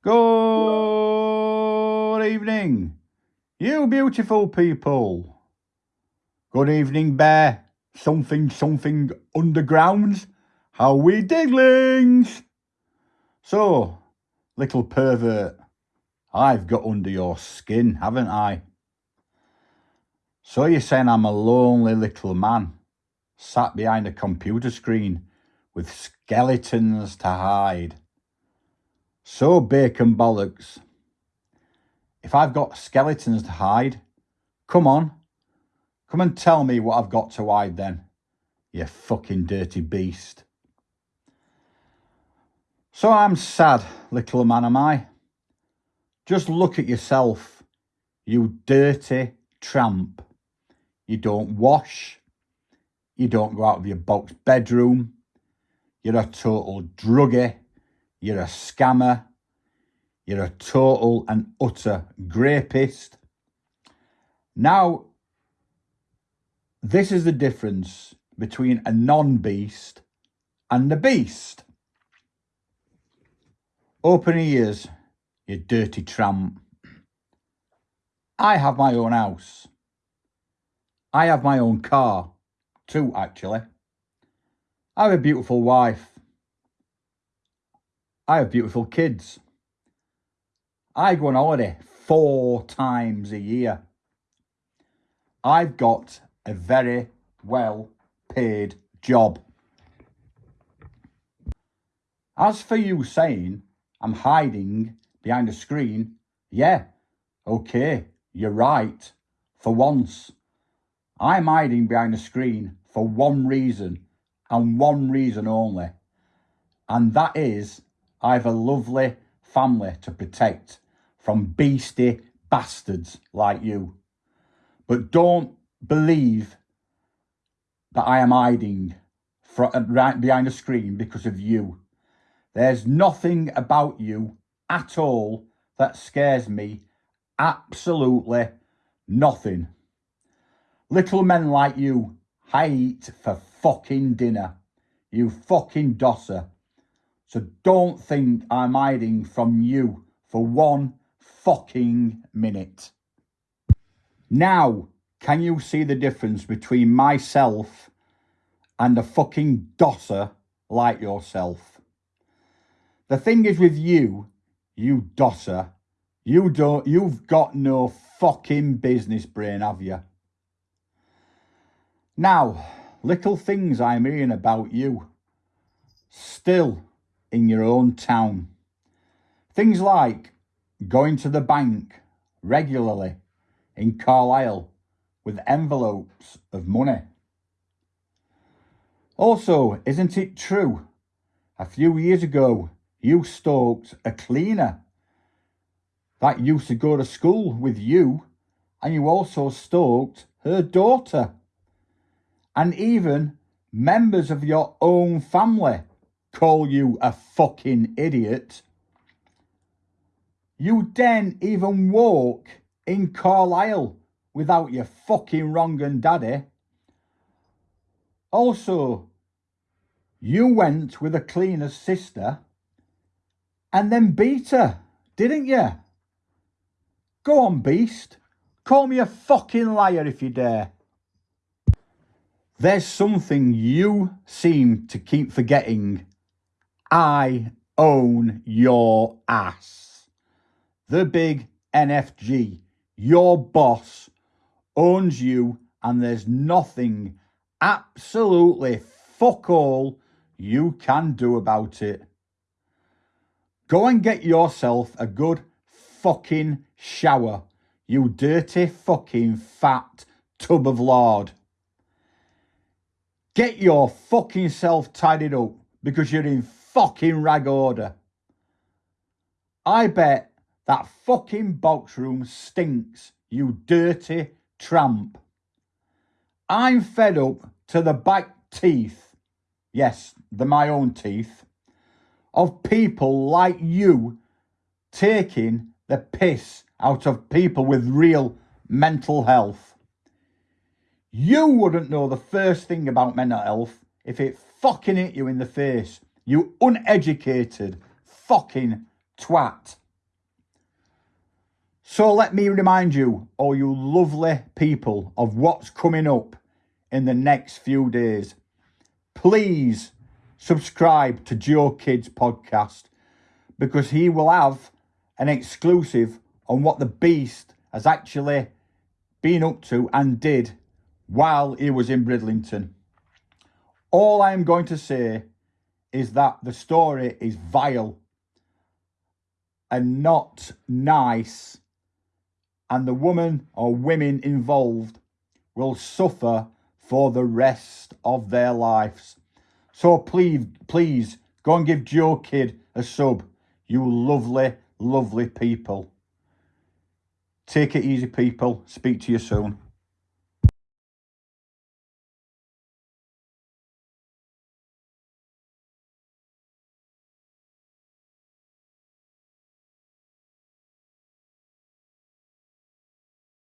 Good evening, you beautiful people. Good evening, Bear. Something, something underground. How we digglings? So, little pervert, I've got under your skin, haven't I? So you're saying I'm a lonely little man, sat behind a computer screen with skeletons to hide. So bacon bollocks. If I've got skeletons to hide, come on. Come and tell me what I've got to hide then, you fucking dirty beast. So I'm sad, little man am I. Just look at yourself, you dirty tramp. You don't wash. You don't go out of your box bedroom. You're a total druggie you're a scammer. You're a total and utter grapist. Now, this is the difference between a non-beast and a beast. Open your ears, you dirty tramp. I have my own house. I have my own car, too, actually. I have a beautiful wife. I have beautiful kids. I go on holiday four times a year. I've got a very well paid job. As for you saying I'm hiding behind a screen, yeah, okay, you're right, for once. I'm hiding behind a screen for one reason and one reason only, and that is I've a lovely family to protect from beastie bastards like you. But don't believe that I am hiding uh, right behind a screen because of you. There's nothing about you at all that scares me. Absolutely nothing. Little men like you, eat for fucking dinner. You fucking dosser. So don't think I'm hiding from you for one fucking minute. Now, can you see the difference between myself and a fucking dosser like yourself? The thing is with you, you dosser, you don't, you've got no fucking business brain, have you? Now, little things I'm hearing about you. Still, in your own town. Things like going to the bank regularly in Carlisle with envelopes of money. Also, isn't it true? A few years ago, you stalked a cleaner that used to go to school with you and you also stalked her daughter and even members of your own family call you a fucking idiot. You daren't even walk in Carlisle without your fucking wrong and daddy. Also, you went with a cleaner's sister and then beat her, didn't you? Go on, beast. Call me a fucking liar if you dare. There's something you seem to keep forgetting I own your ass. The big NFG, your boss, owns you and there's nothing, absolutely fuck all, you can do about it. Go and get yourself a good fucking shower, you dirty fucking fat tub of lard. Get your fucking self tidied up because you're in fucking rag order. I bet that fucking box room stinks, you dirty tramp. I'm fed up to the back teeth, yes, the my own teeth, of people like you taking the piss out of people with real mental health. You wouldn't know the first thing about mental health if it fucking hit you in the face you uneducated fucking twat. So let me remind you, all you lovely people, of what's coming up in the next few days. Please subscribe to Joe Kids podcast because he will have an exclusive on what the beast has actually been up to and did while he was in Bridlington. All I am going to say is that the story is vile and not nice, and the woman or women involved will suffer for the rest of their lives. So please, please go and give Joe Kid a sub, you lovely, lovely people. Take it easy, people. Speak to you soon.